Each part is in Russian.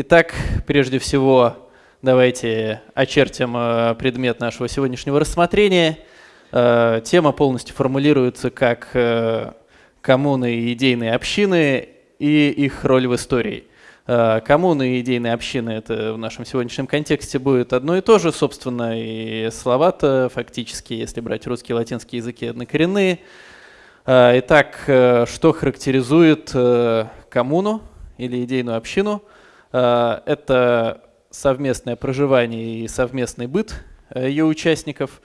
Итак, прежде всего, давайте очертим э, предмет нашего сегодняшнего рассмотрения. Э, тема полностью формулируется как э, коммуны и идейные общины и их роль в истории. Коммуны и идейные общины – это в нашем сегодняшнем контексте будет одно и то же, собственно, и слова-то фактически, если брать русский и латинский языки, однокоренные. Итак, что характеризует коммуну или идейную общину? Это совместное проживание и совместный быт э, ее участников.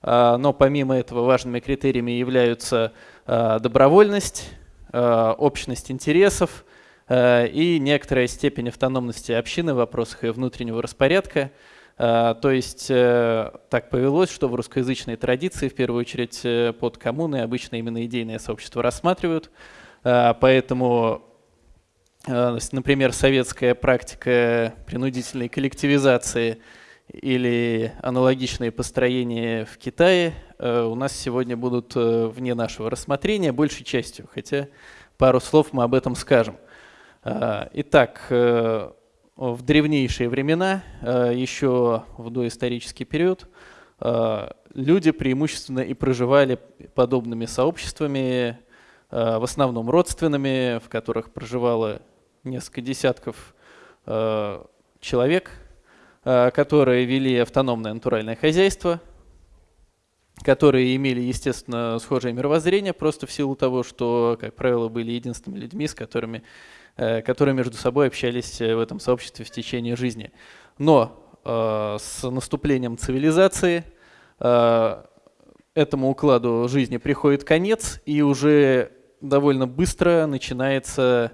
А, но помимо этого важными критериями являются добровольность, общность интересов и некоторая степень автономности общины в вопросах ее внутреннего распорядка. То есть э, так повелось, что в русскоязычной традиции, в первую очередь э, под коммуны, обычно именно идейное сообщество рассматривают. Поэтому Э, например, советская практика принудительной коллективизации или аналогичные построения в Китае э, у нас сегодня будут э, вне нашего рассмотрения большей частью, хотя пару слов мы об этом скажем. Итак, в древнейшие времена, еще в доисторический период, люди преимущественно и проживали подобными сообществами, в основном родственными, в которых проживало несколько десятков э, человек, э, которые вели автономное натуральное хозяйство, которые имели, естественно, схожее мировоззрение, просто в силу того, что, как правило, были единственными людьми, с которыми, э, которые между собой общались в этом сообществе в течение жизни. Но с наступлением цивилизации этому укладу жизни приходит конец, и уже довольно быстро начинается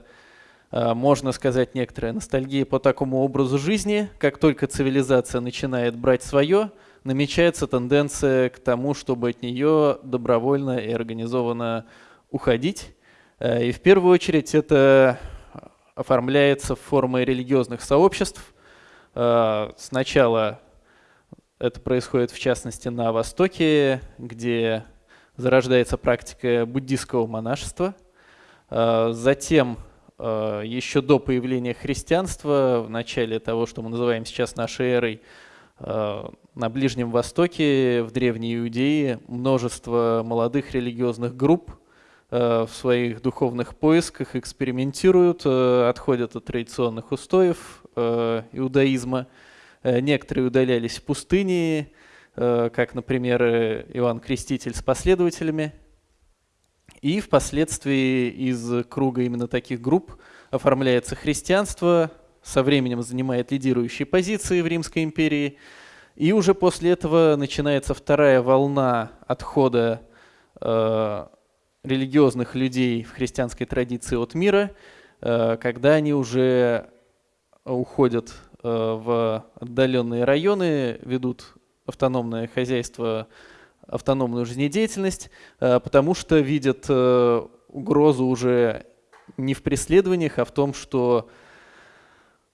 Э, можно сказать, некоторая ностальгия по такому образу жизни. Как только цивилизация начинает брать свое, намечается тенденция к тому, чтобы от нее добровольно и организованно уходить. Э, и в первую очередь это оформляется в формы религиозных сообществ. Э, сначала это происходит в частности на Востоке, где зарождается практика буддийского монашества. Затем Э, еще до появления христианства, в начале того, что мы называем сейчас нашей эрой, э, на Ближнем Востоке, в Древней Иудее, множество молодых религиозных групп в своих духовных поисках экспериментируют, отходят от традиционных устоев иудаизма. Некоторые удалялись в пустыне, как, например, Иоанн Креститель с последователями – и впоследствии из круга именно таких групп оформляется христианство, со временем занимает лидирующие позиции в Римской империи. И уже после этого начинается вторая волна отхода э, религиозных людей в христианской традиции от мира, э, когда они уже уходят э, в отдаленные районы, ведут автономное хозяйство автономную жизнедеятельность, э, потому что видят э, угрозу уже не в преследованиях, а в том, что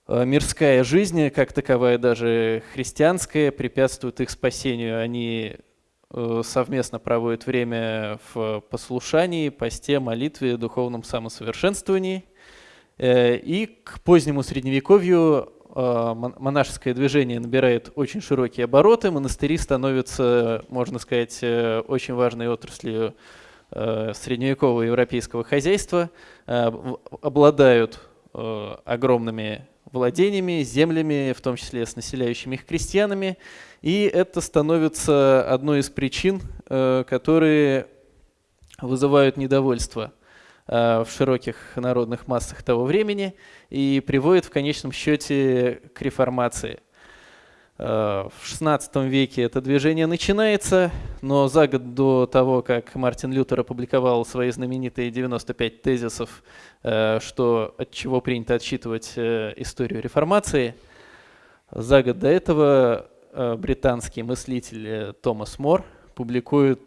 э, мирская жизнь, как таковая даже христианская, препятствует их спасению. Они совместно проводят время в послушании, посте, молитве, духовном самосовершенствовании. И к позднему Средневековью монашеское движение набирает очень широкие обороты, монастыри становятся, можно сказать, э, очень важной отраслью э, средневекового европейского хозяйства, обладают огромными владениями, землями, в том числе с населяющими их крестьянами, и это становится одной из причин, которые вызывают недовольство. Э, в широких народных массах того времени и приводит в конечном счете к реформации. Э, в XVI веке это движение начинается, но за год до того, как Мартин Лютер опубликовал свои знаменитые 95 тезисов, э, что от чего принято отсчитывать историю реформации, за год до этого британский мыслитель Томас Мор публикует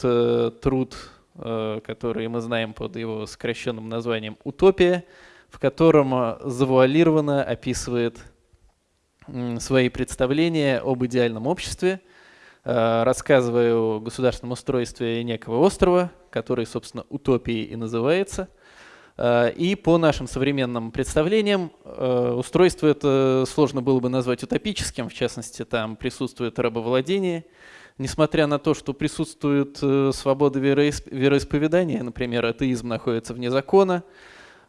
труд Э, который мы знаем под его сокращенным названием «Утопия», в котором э, завуалированно описывает свои представления об идеальном обществе, э, рассказывая о государственном устройстве некого острова, который, собственно, утопией и называется. И по нашим современным представлениям устройство это сложно было бы назвать утопическим, в частности, там присутствует рабовладение, несмотря на то, что присутствует свобода вероисповедания, например, атеизм находится вне закона,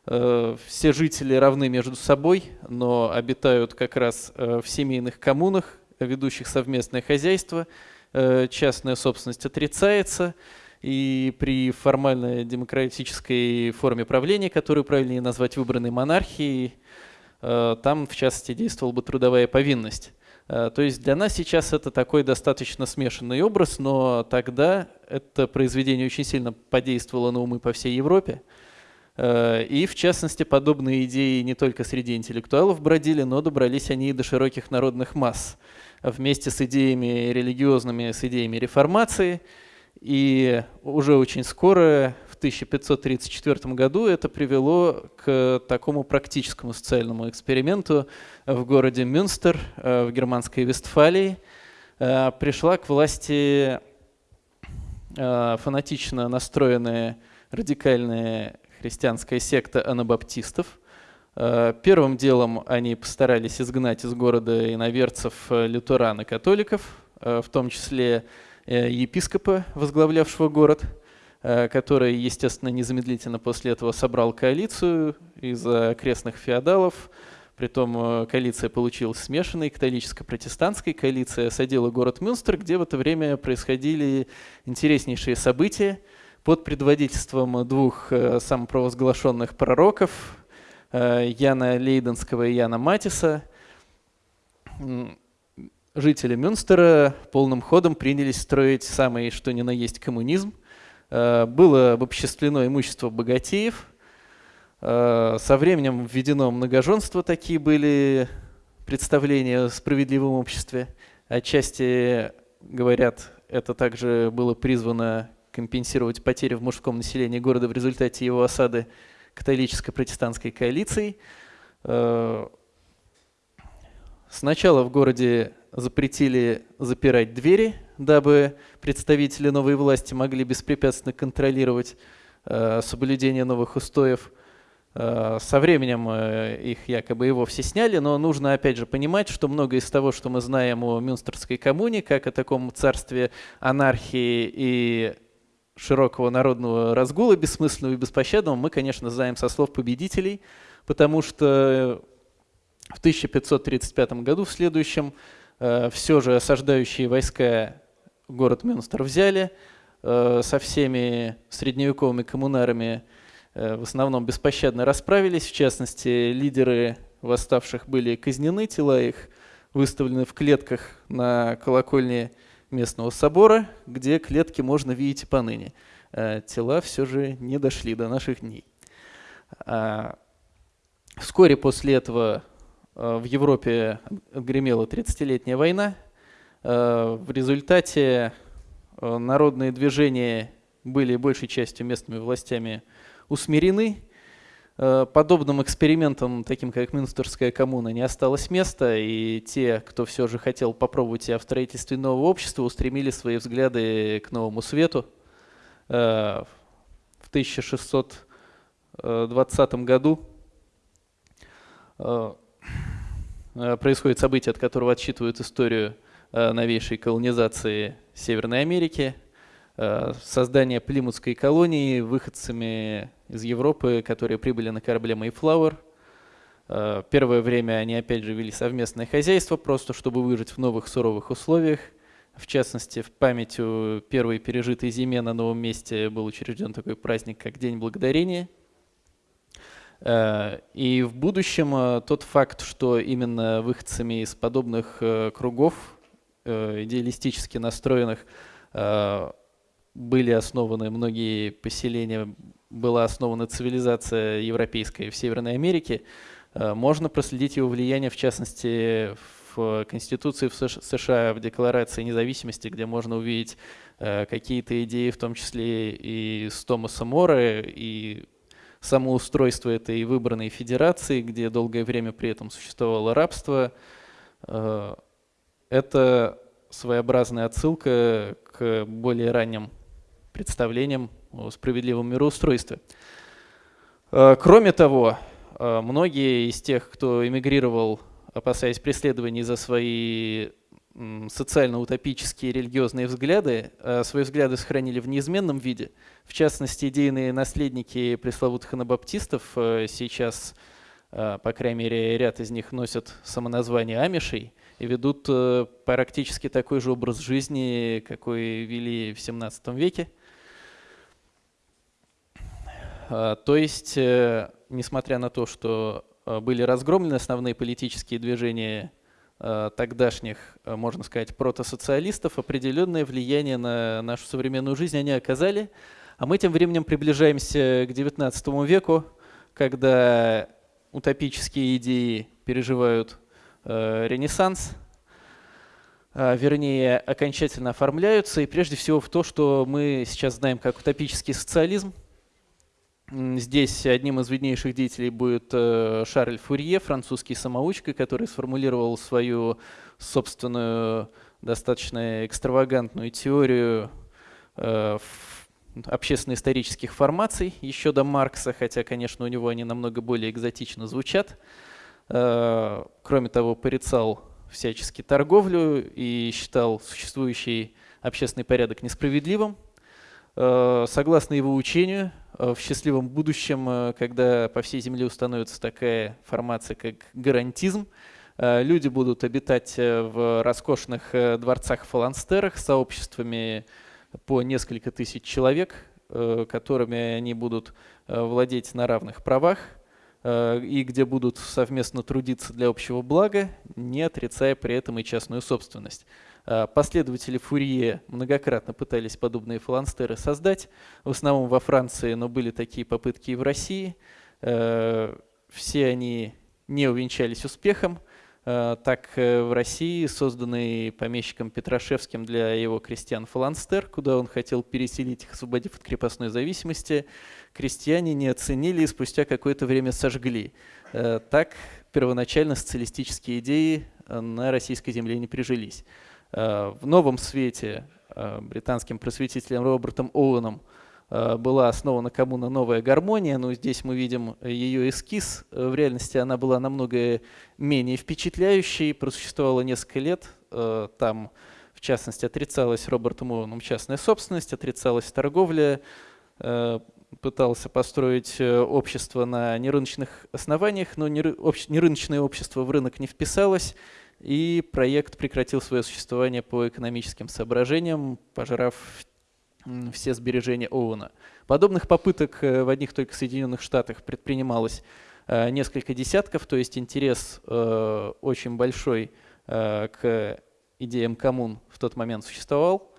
все жители равны между собой, но обитают как раз в семейных коммунах, ведущих совместное хозяйство, э, частная собственность отрицается, и при формальной демократической форме правления, которую правильнее назвать выбранной монархией, э, там, в частности, действовала бы трудовая повинность. Э, то есть для нас сейчас это такой достаточно смешанный образ, но тогда это произведение очень сильно подействовало на умы по всей Европе. И, в частности, подобные идеи не только среди интеллектуалов бродили, но добрались они и до широких народных масс вместе с идеями религиозными, с идеями реформации. И уже очень скоро, 1534 году, это привело к такому практическому социальному эксперименту в городе Мюнстер э, в германской Вестфалии. Э, пришла к власти э, фанатично настроенная радикальная христианская секта анабаптистов – первым делом они постарались изгнать из города иноверцев лютеран и католиков, в том числе епископа, возглавлявшего город, который, естественно, незамедлительно после этого собрал коалицию из окрестных феодалов. Притом коалиция получилась смешанной, католическо-протестантской. Коалиция осадила город Мюнстер, где в это время происходили интереснейшие события под предводительством двух самопровозглашенных пророков, Э, Яна Лейденского и Яна Матиса, жители Мюнстера полным ходом принялись строить самый что ни на есть коммунизм. Э, было обобществлено имущество богатеев. Э, со временем введено многоженство, такие были представления о справедливом обществе. Отчасти, говорят, это также было призвано компенсировать потери в мужском населении города в результате его осады католическо-протестантской коалицией. Э, сначала в городе запретили запирать двери, дабы представители новой власти могли беспрепятственно контролировать э, соблюдение новых устоев. Э, со временем их якобы и вовсе сняли, но нужно опять же понимать, что многое из того, что мы знаем о Мюнстерской коммуне, как о таком царстве анархии и широкого народного разгула, бессмысленного и беспощадного, мы, конечно, знаем со слов победителей, потому что в 1535 году, в следующем, э, все же осаждающие войска город Мюнстер взяли, э, со всеми средневековыми коммунарами э, в основном беспощадно расправились, в частности, лидеры восставших были казнены, тела их выставлены в клетках на колокольне местного собора, где клетки можно видеть и поныне. Э, тела все же не дошли до наших дней. А, вскоре после этого в Европе гремела 30-летняя война. Э, в результате народные движения были большей частью местными властями усмирены, Э, подобным экспериментам, таким как Мюнстерская коммуна, не осталось места, и те, кто все же хотел попробовать себя в строительстве нового общества, устремили свои взгляды к новому свету. Э, в 1620 году э, происходит событие, от которого отсчитывают историю новейшей колонизации Северной Америки, создание Плимутской колонии выходцами из Европы, которые прибыли на корабле Mayflower. Э, первое время они опять же вели совместное хозяйство, просто чтобы выжить в новых суровых условиях. В частности, в память о первой пережитой зиме на новом месте был учрежден такой праздник, как День Благодарения. Э, и в будущем э, тот факт, что именно выходцами из подобных кругов, идеалистически настроенных, были основаны многие поселения была основана цивилизация европейская в Северной Америке, э, можно проследить его влияние, в частности, в Конституции в США, в Декларации независимости, где можно увидеть э, какие-то идеи, в том числе и с Томаса Мора, и самоустройство этой выбранной федерации, где долгое время при этом существовало рабство. Э, это своеобразная отсылка к более ранним представлениям о справедливом мироустройстве. Кроме того, многие из тех, кто эмигрировал, опасаясь преследований за свои социально-утопические религиозные взгляды, свои взгляды сохранили в неизменном виде. В частности, идейные наследники пресловутых анабаптистов сейчас, по крайней мере, ряд из них носят самоназвание амишей – и ведут э, практически такой же образ жизни, какой вели в 17 веке. А, то есть, э, несмотря на то, что э, были разгромлены основные политические движения тогдашних, можно сказать, протосоциалистов, определенное влияние на нашу современную жизнь они оказали. А мы тем временем приближаемся к XIX веку, когда утопические идеи переживают Э, ренессанс, э, вернее, окончательно оформляются, и прежде всего в то, что мы сейчас знаем как утопический социализм. Здесь одним из виднейших деятелей будет э, Шарль Фурье, французский самоучка, который сформулировал свою собственную достаточно экстравагантную теорию общественно-исторических формаций еще до Маркса, хотя, конечно, у него они намного более экзотично звучат. Э, кроме того, порицал всячески торговлю и считал существующий общественный порядок несправедливым. Э, согласно его учению, э, в счастливом будущем, когда по всей Земле установится такая формация, как гарантизм, люди будут обитать в роскошных дворцах-фаланстерах сообществами по несколько тысяч человек, которыми они будут владеть на равных правах – и где будут совместно трудиться для общего блага, не отрицая при этом и частную собственность. Э, последователи Фурье многократно пытались подобные фаланстеры создать, в основном во Франции, но были такие попытки и в России. Э, все они не увенчались успехом. Так в России, созданный помещиком Петрашевским для его крестьян фаланстер, куда он хотел переселить их, освободив от крепостной зависимости, крестьяне не оценили и спустя какое-то время сожгли. Э, так первоначально социалистические идеи э, на российской земле не прижились. Э, в новом свете британским просветителем Робертом Оуэном была основана коммуна «Новая гармония», но здесь мы видим ее эскиз. В реальности она была намного менее впечатляющей, просуществовала несколько лет. Там, в частности, отрицалась Робертом Оуэном частная собственность, отрицалась торговля, пытался построить э, общество на нерыночных основаниях, но нерыночное общество в рынок не вписалось, и проект прекратил свое существование по экономическим соображениям, пожрав все сбережения Оуэна. Подобных попыток э, в одних только Соединенных Штатах предпринималось э, несколько десятков, то есть интерес очень большой к идеям коммун в тот момент существовал.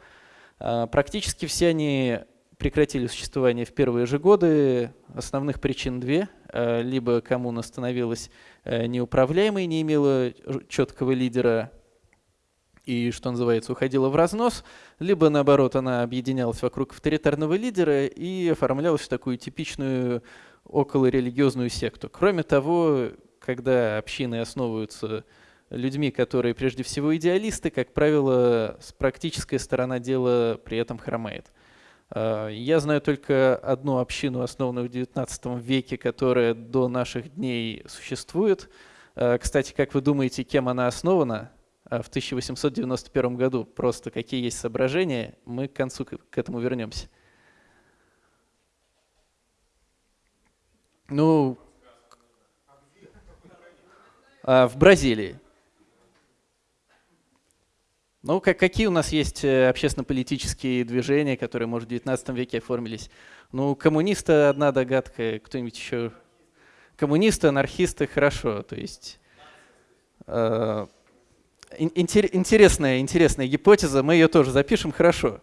Практически все они прекратили существование в первые же годы. Основных причин две. Э, либо коммуна становилась э, неуправляемой, не имела четкого лидера и, что называется, уходила в разнос, либо, наоборот, она объединялась вокруг авторитарного лидера и оформлялась в такую типичную околорелигиозную секту. Кроме того, когда общины основываются людьми, которые прежде всего идеалисты, как правило, практическая сторона дела при этом хромает. Э, я знаю только одну общину, основанную в XIX веке, которая до наших дней существует. Э, кстати, как вы думаете, кем она основана? Э, в 1891 году. Просто какие есть соображения, мы к концу к этому вернемся. Ну, в Бразилии. Ну, как, какие у нас есть э, общественно-политические движения, которые, может, в 19 веке оформились? Ну, коммунисты – одна догадка, кто-нибудь еще? Коммунисты, анархисты – хорошо. То есть э, интересная, интересная гипотеза, мы ее тоже запишем, хорошо.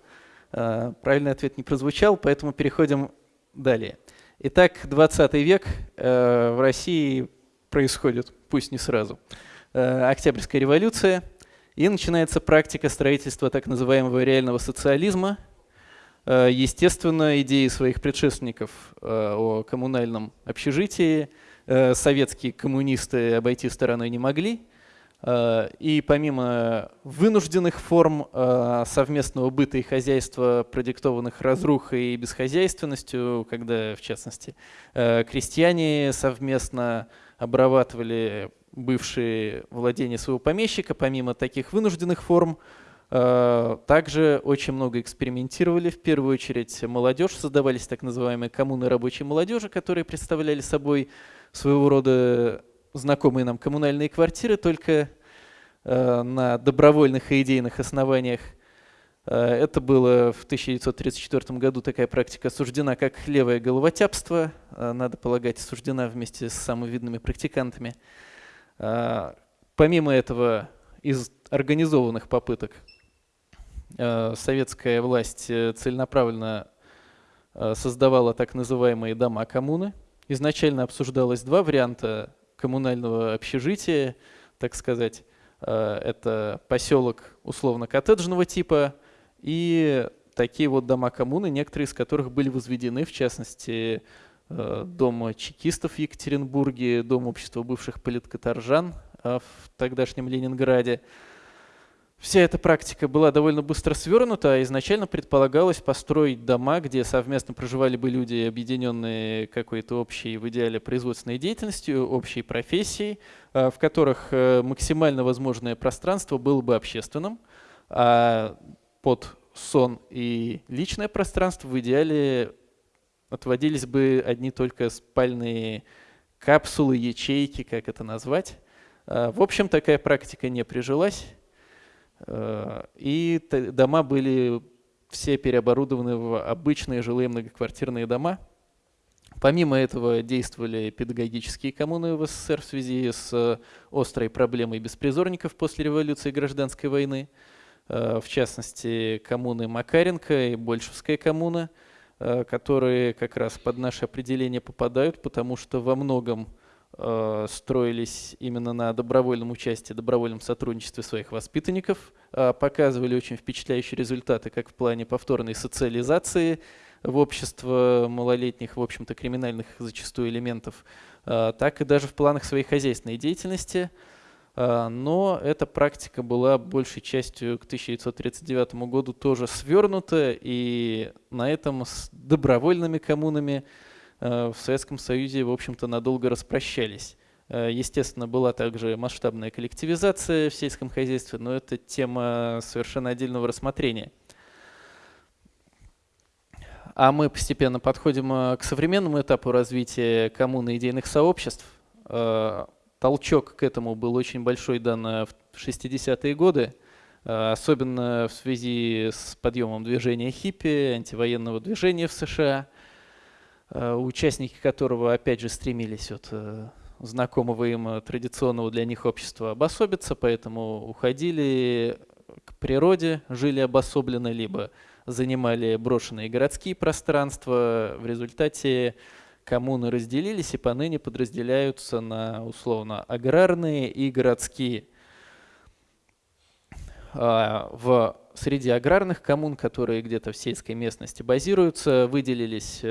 Э, правильный ответ не прозвучал, поэтому переходим далее. Итак, 20 век э, в России происходит, пусть не сразу, Октябрьская революция – и начинается практика строительства так называемого реального социализма. Э, естественно, идеи своих предшественников э, о коммунальном общежитии э, советские коммунисты обойти стороной не могли. И помимо вынужденных форм совместного быта и хозяйства, продиктованных разрухой и бесхозяйственностью, когда, в частности, крестьяне совместно обрабатывали бывшие владения своего помещика, помимо таких вынужденных форм, также очень много экспериментировали. В первую очередь молодежь, создавались так называемые коммуны рабочей молодежи, которые представляли собой своего рода знакомые нам коммунальные квартиры, только э, на добровольных и идейных основаниях. Э, это было в 1934 году такая практика осуждена как левое головотяпство, э, надо полагать, осуждена вместе с самыми видными практикантами. Э, помимо этого, из организованных попыток э, советская власть э, целенаправленно э, создавала так называемые дома коммуны. Изначально обсуждалось два варианта коммунального общежития, так сказать. Это поселок условно-коттеджного типа и такие вот дома коммуны, некоторые из которых были возведены, в частности, э, дом чекистов в Екатеринбурге, дом общества бывших политкоторжан э, в тогдашнем Ленинграде. Вся эта практика была довольно быстро свернута, а изначально предполагалось построить дома, где совместно проживали бы люди, объединенные какой-то общей, в идеале, производственной деятельностью, общей профессией, а, в которых э, максимально возможное пространство было бы общественным, а под сон и личное пространство в идеале отводились бы одни только спальные капсулы, ячейки, как это назвать. А, в общем, такая практика не прижилась. Э, и дома были все переоборудованы в обычные жилые многоквартирные дома. Помимо этого действовали педагогические коммуны в СССР в связи с острой проблемой беспризорников после революции и гражданской войны. Э, в частности, коммуны Макаренко и Большевская коммуна, э, которые как раз под наше определение попадают, потому что во многом Э, строились именно на добровольном участии, добровольном сотрудничестве своих воспитанников, э, показывали очень впечатляющие результаты как в плане повторной социализации в общество малолетних, в общем-то, криминальных зачастую элементов, э, так и даже в планах своей хозяйственной деятельности. Но эта практика была большей частью к 1939 году тоже свернута, и на этом с добровольными коммунами Э, в Советском Союзе, в общем-то, надолго распрощались. Э, естественно, была также масштабная коллективизация в сельском хозяйстве, но это тема совершенно отдельного рассмотрения. А мы постепенно подходим э, к современному этапу развития коммуны идейных сообществ. Толчок к этому был очень большой дан в 60-е годы, особенно в связи с подъемом движения хиппи, антивоенного движения в США – Э, участники которого, опять же, стремились от э, знакомого им э, традиционного для них общества обособиться, поэтому уходили к природе, жили обособленно, либо занимали брошенные городские пространства. В результате коммуны разделились и поныне подразделяются на условно аграрные и городские. А, в среди аграрных коммун, которые где-то в сельской местности базируются, выделились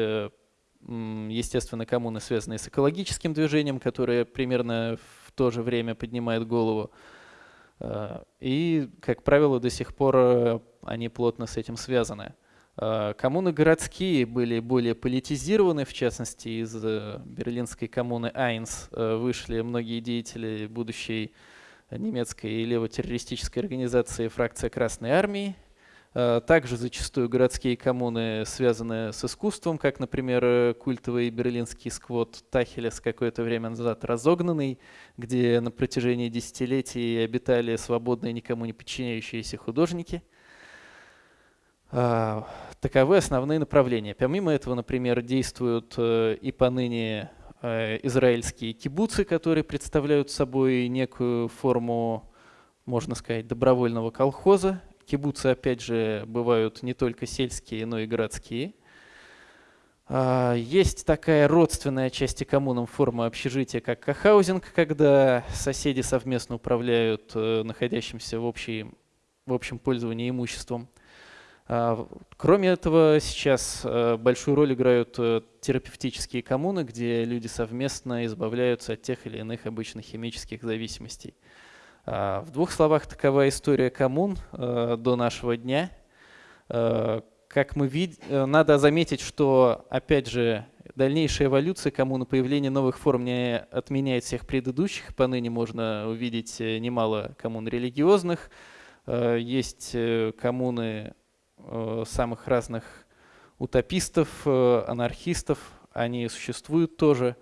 естественно, коммуны, связанные с экологическим движением, которое примерно в то же время поднимает голову. Э, и, как правило, до сих пор э, они плотно с этим связаны. Э, коммуны городские были более политизированы, в частности, из берлинской коммуны Айнс вышли многие деятели будущей немецкой левотеррористической организации «Фракция Красной Армии», Э, также зачастую городские коммуны связаны с искусством, как, например, культовый берлинский сквот Тахелес какое-то время назад разогнанный, где на протяжении десятилетий обитали свободные, никому не подчиняющиеся художники. А, таковы основные направления. Помимо этого, например, действуют э, и поныне э, израильские кибуцы, которые представляют собой некую форму, можно сказать, добровольного колхоза, Кибуцы, опять же, бывают не только сельские, но и городские. Есть такая родственная части коммунам форма общежития, как кахаузинг, когда соседи совместно управляют э, находящимся в, общей, в общем пользовании имуществом. А, кроме этого, сейчас э, большую роль играют э, терапевтические коммуны, где люди совместно избавляются от тех или иных обычных химических зависимостей. В двух словах, такова история коммун до нашего дня. Как мы видим, надо заметить, что, опять же, дальнейшая эволюция коммуны, появление новых форм не отменяет всех предыдущих. Поныне можно увидеть немало коммун религиозных. Есть коммуны самых разных утопистов, анархистов, они существуют тоже.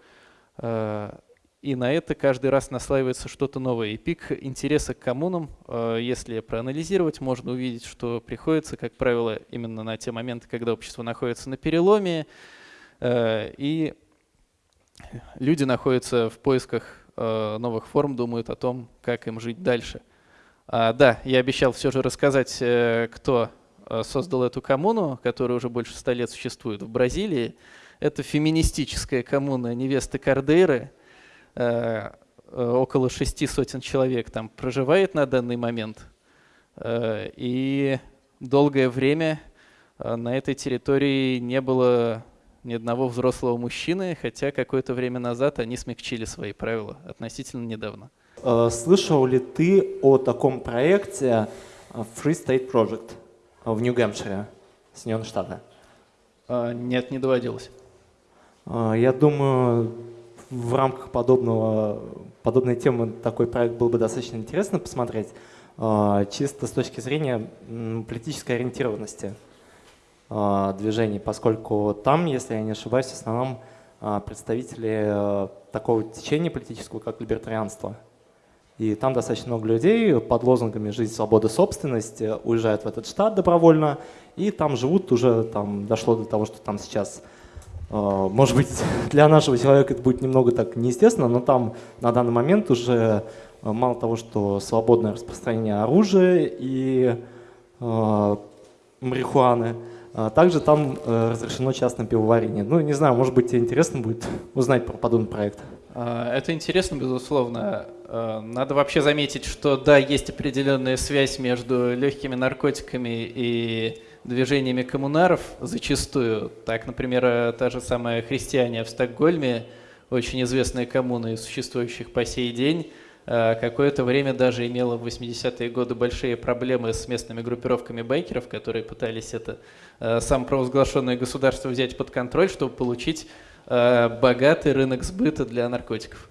Э, и на это каждый раз наслаивается что-то новое. И пик интереса к коммунам, э, если проанализировать, можно увидеть, что приходится, как правило, именно на те моменты, когда общество находится на переломе, э, и люди находятся в поисках новых форм, думают о том, как им жить дальше. А, да, я обещал все же рассказать, кто создал эту коммуну, которая уже больше ста лет существует в Бразилии. Это феминистическая коммуна невесты Кардейры. Э, э, около шести сотен человек там проживает на данный момент. Э, и долгое время на этой территории не было ни одного взрослого мужчины, хотя какое-то время назад они смягчили свои правила относительно недавно. Слышал ли ты о таком проекте Free State Project в Нью-Гэмпшире, Соединенные Штаты? Нет, не доводилось. А, я думаю, в рамках подобного, подобной темы такой проект был бы достаточно интересно посмотреть, а, чисто с точки зрения политической ориентированности а, движений, поскольку там, если я не ошибаюсь, в основном представители такого течения политического, как либертарианство. И там достаточно много людей под лозунгами «Жизнь, свобода, собственность» уезжают в этот штат добровольно, и там живут уже, там дошло до того, что там сейчас а, может быть, для нашего человека это будет немного так неестественно, но там на данный момент уже а, мало того, что свободное распространение оружия и э, марихуаны, также там э, разрешено частное пивоварение. Ну, не знаю, может быть, тебе интересно будет узнать про подобный проект. Это интересно, безусловно. Надо вообще заметить, что да, есть определенная связь между легкими наркотиками и движениями коммунаров зачастую. Так, например, та же самая христиане в Стокгольме, очень известная коммуна существующих по сей день, э, какое-то время даже имела в 80-е годы большие проблемы с местными группировками байкеров, которые пытались это э, самопровозглашенное государство взять под контроль, чтобы получить э, богатый рынок сбыта для наркотиков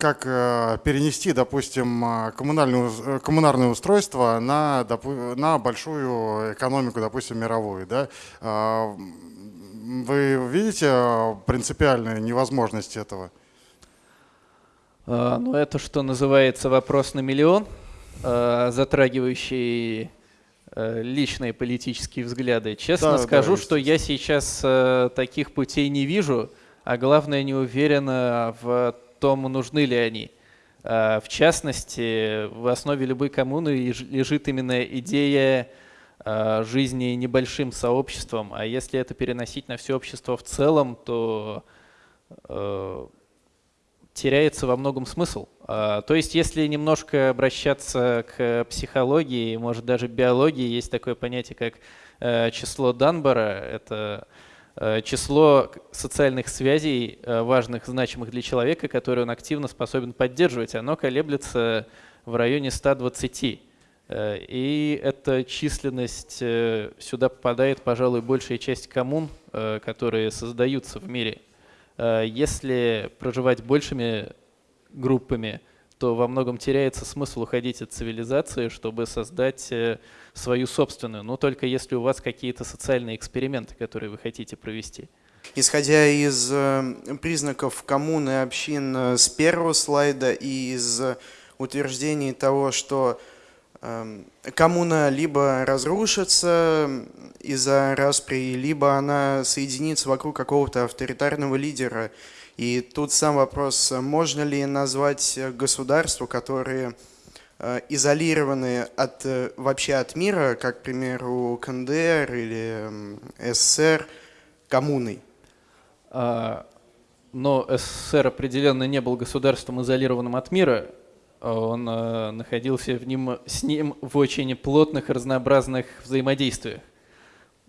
как э, перенести, допустим, э, э, коммунальное устройство на, на большую экономику, допустим, мировую. Да? Вы видите принципиальную невозможность этого? Ну, это что называется вопрос на миллион, затрагивающий личные политические взгляды. Честно да, скажу, да, что я сейчас таких путей не вижу, а главное не уверен в том, нужны ли они. А, в частности, в основе любой коммуны лежит именно идея жизни небольшим сообществом, а если это переносить на все общество в целом, то теряется во многом смысл. То есть, если немножко обращаться к психологии, может даже биологии, есть такое понятие, как число Данбара, это Э, число социальных связей, э, важных, значимых для человека, которые он активно способен поддерживать, оно колеблется в районе 120. Э, и эта численность, сюда попадает, пожалуй, большая часть коммун, которые создаются в мире. Если проживать большими группами, то во многом теряется смысл уходить от цивилизации, чтобы создать свою собственную, но только если у вас какие-то социальные эксперименты, которые вы хотите провести. Исходя из э, признаков коммуны общин э, с первого слайда и из утверждений того, что коммуна либо разрушится из-за распри, либо она соединится вокруг какого-то авторитарного лидера. И тут сам вопрос, можно ли назвать государство, которые Э, изолированные от, э, вообще от мира, как, к примеру, КНДР или СССР, коммуной? А, но СССР определенно не был государством, изолированным от мира. Он э, находился в ним, с ним в очень плотных разнообразных взаимодействиях.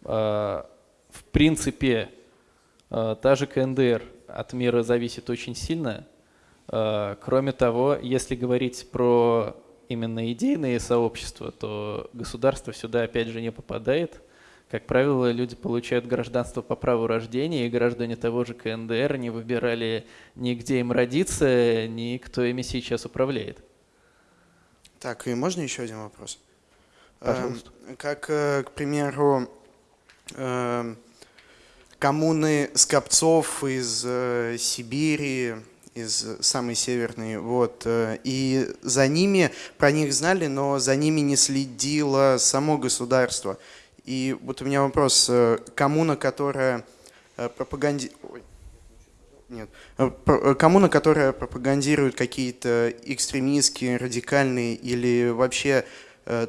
А, в принципе, та же КНДР от мира зависит очень сильно – Э, Кроме того, если говорить про именно идейные сообщества, то государство сюда опять же не попадает. Как правило, люди получают гражданство по праву рождения, и граждане того же КНДР не выбирали ни где им родиться, ни кто ими сейчас управляет. Так, и можно еще один вопрос? Пожалуйста. Эм, Как, э, к примеру, эм, коммуны скопцов из э, Сибири, из самой северной, вот, э, и за ними, про них знали, но за ними не следило само государство. И вот у меня вопрос, э, коммуна, которая э, пропаганди... Нет. Э, Коммуна, которая пропагандирует какие-то экстремистские, радикальные или вообще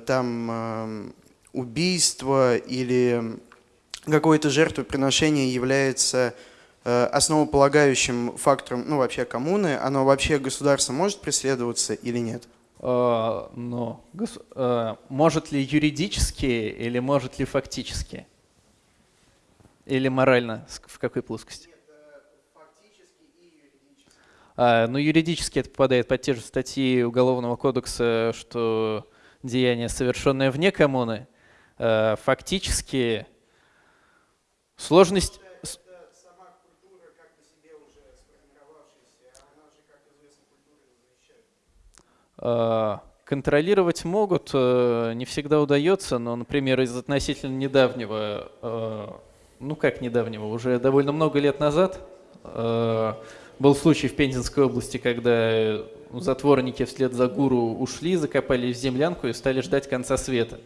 там эм, убийство или какое-то жертвоприношение является основополагающим фактором, ну, вообще коммуны, оно вообще государство может преследоваться или нет? Э, гос- э, может ли юридически или может ли фактически? Или морально? В какой плоскости? А, ну, юридически это попадает под те же статьи Уголовного кодекса, что деяние, совершенное вне коммуны. Э, Фактически сложность... Контролировать могут, э, не всегда удается, но, например, из относительно недавнего, э, ну как недавнего, уже довольно много лет назад э, был случай в Пензенской области, когда затворники вслед за гуру ушли, закопались в землянку и стали ждать конца света.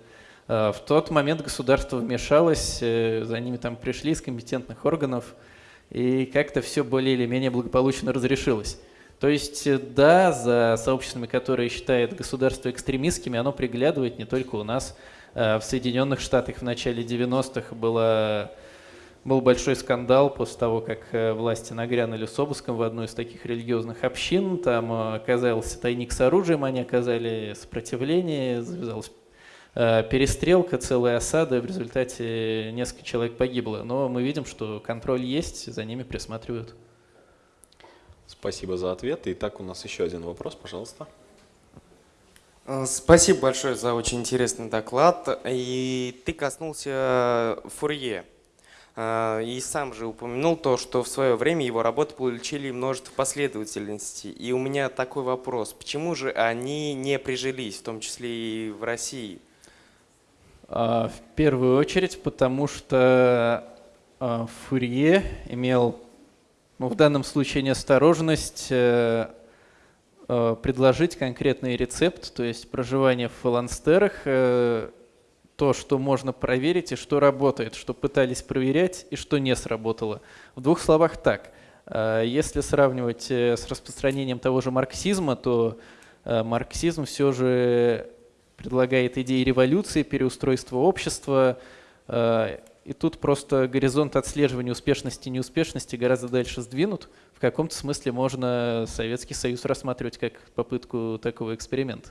Э, В тот момент государство вмешалось, э, за ними там пришли из компетентных органов, и как-то все более или менее благополучно разрешилось. То есть, э, да, за сообществами, которые считает государство экстремистскими, оно приглядывает не только у нас. Э, В Соединенных Штатах в начале 90-х было, был большой скандал после того, как э, власти нагрянули с обыском в одну из таких религиозных общин. Там оказался тайник с оружием, они оказали сопротивление, завязалась перестрелка, целая осада, в результате несколько человек погибло. Но мы видим, что контроль есть, за ними присматривают. Спасибо за ответ. Итак, у нас еще один вопрос, пожалуйста. Э, Спасибо большое за очень интересный доклад. И ты коснулся Фурье. Э, И сам же упомянул то, что в свое время его работы получили множество последовательностей. И у меня такой вопрос. Почему же они не прижились, в том числе и в России? А, В первую очередь, потому что а, Фурье имел, ну, в данном случае, неосторожность э, э, предложить конкретный рецепт, то есть проживание в фаланстерах, э, то, что можно проверить и что работает, что пытались проверять и что не сработало. В двух словах так. Если сравнивать с распространением того же марксизма, то марксизм все же предлагает идеи революции, переустройства общества. И тут просто горизонт отслеживания успешности и неуспешности гораздо дальше сдвинут. В каком-то смысле можно Советский Союз рассматривать как попытку такого эксперимента.